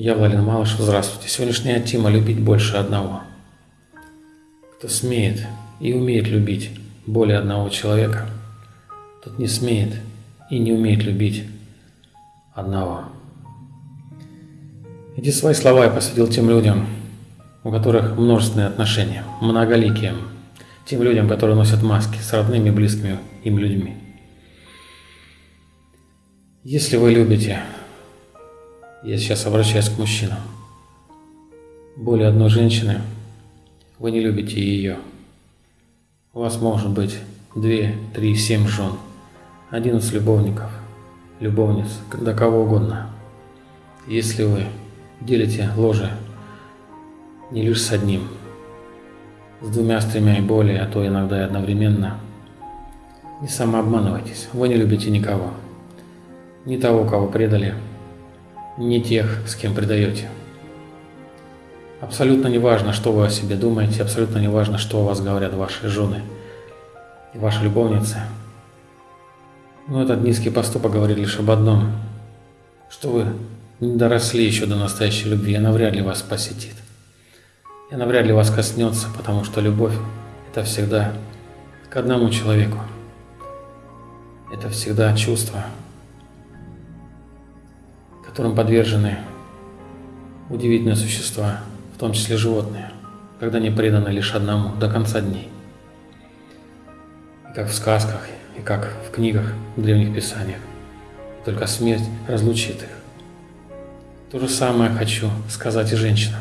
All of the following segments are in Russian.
Я Владимир Малышев, здравствуйте. Сегодняшняя тема – любить больше одного. Кто смеет и умеет любить более одного человека, тот не смеет и не умеет любить одного. Эти свои слова я посвятил тем людям, у которых множественные отношения, многоликие, тем людям, которые носят маски с родными и близкими им людьми. Если вы любите я сейчас обращаюсь к мужчинам. Более одной женщины, вы не любите ее. У вас может быть две, три, семь жен, одиннадцать любовников, любовниц, до кого угодно. Если вы делите ложе не лишь с одним, с двумя, с тремя и более, а то иногда и одновременно, не самообманывайтесь, вы не любите никого, не того, кого предали, не тех, с кем предаете. Абсолютно не важно, что вы о себе думаете, абсолютно не важно, что о вас говорят ваши жены и ваши любовницы. Но этот низкий поступок говорит лишь об одном, что вы не доросли еще до настоящей любви, она вряд ли вас посетит. И она вряд ли вас коснется, потому что любовь – это всегда к одному человеку. Это всегда чувство, которым подвержены удивительные существа, в том числе животные, когда они преданы лишь одному до конца дней. И как в сказках, и как в книгах, в древних писаниях. Только смерть разлучит их. То же самое хочу сказать и женщинам.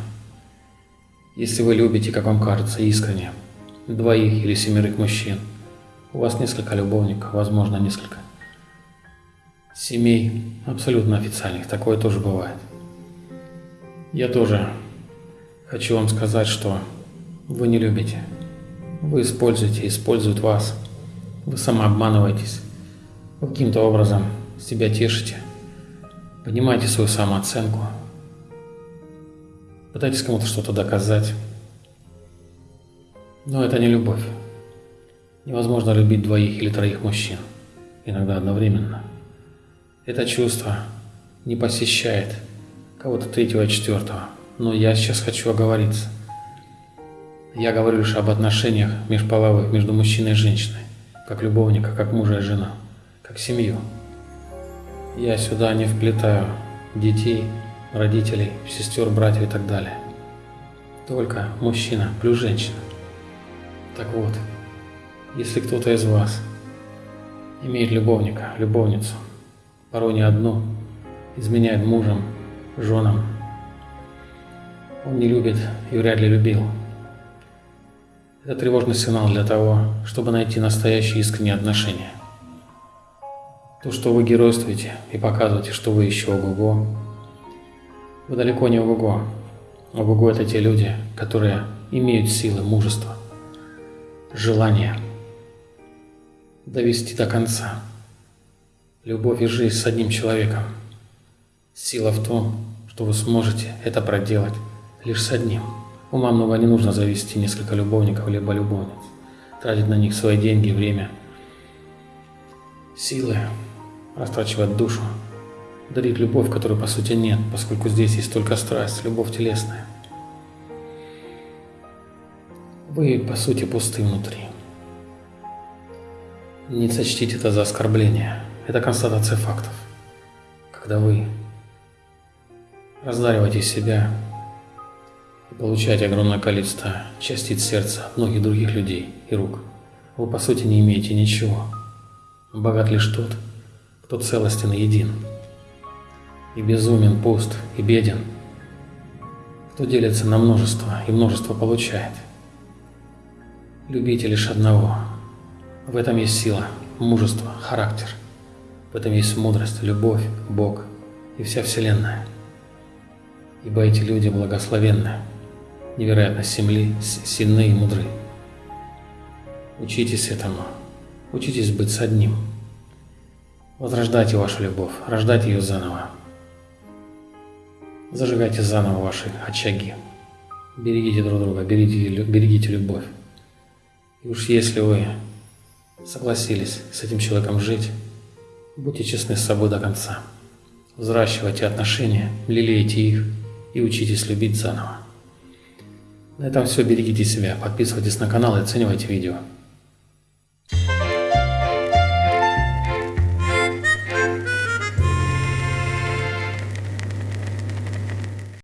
Если вы любите, как вам кажется, искренне, двоих или семерых мужчин, у вас несколько любовников, возможно, несколько семей абсолютно официальных. Такое тоже бывает. Я тоже хочу вам сказать, что вы не любите. Вы используете, используют вас. Вы самообманываетесь. Вы каким-то образом себя тешите. Поднимайте свою самооценку. Пытайтесь кому-то что-то доказать. Но это не любовь. Невозможно любить двоих или троих мужчин, иногда одновременно. Это чувство не посещает кого-то третьего и четвертого. Но я сейчас хочу оговориться. Я говорю лишь об отношениях межполовых между мужчиной и женщиной, как любовника, как мужа и жена, как семью. Я сюда не вплетаю детей, родителей, сестер, братьев и так далее. Только мужчина плюс женщина. Так вот, если кто-то из вас имеет любовника, любовницу, порой не одну, изменяет мужем, женам. Он не любит и вряд ли любил. Это тревожный сигнал для того, чтобы найти настоящие искренние отношения. То, что вы геройствуете и показываете, что вы еще ого-го, вы далеко не ого-го. Ого-го – это те люди, которые имеют силы, мужество, желание довести до конца – любовь и жизнь с одним человеком. Сила в том, что вы сможете это проделать лишь с одним. Ума много не нужно завести несколько любовников либо любовниц, тратить на них свои деньги, время, силы, растрачивать душу, дарить любовь, которой по сути нет, поскольку здесь есть только страсть, любовь телесная. Вы по сути пусты внутри. Не сочтите это за оскорбление. Это констатация фактов. Когда вы раздариваете себя и получаете огромное количество частиц сердца многих других людей и рук, вы по сути не имеете ничего. Богат лишь тот, кто целостен и един, и безумен, пуст, и беден, кто делится на множество и множество получает. Любите лишь одного. В этом есть сила, мужество, характер – в этом есть мудрость, любовь, Бог и вся Вселенная. Ибо эти люди благословенны, невероятно семли, сильны и мудры. Учитесь этому, учитесь быть с одним. Возрождайте вашу любовь, рождайте ее заново. Зажигайте заново ваши очаги. Берегите друг друга, берегите, берегите любовь. И уж если вы согласились с этим человеком жить, будьте честны с собой до конца. Взращивайте отношения, лелейте их и учитесь любить заново. На этом все. Берегите себя, подписывайтесь на канал и оценивайте видео.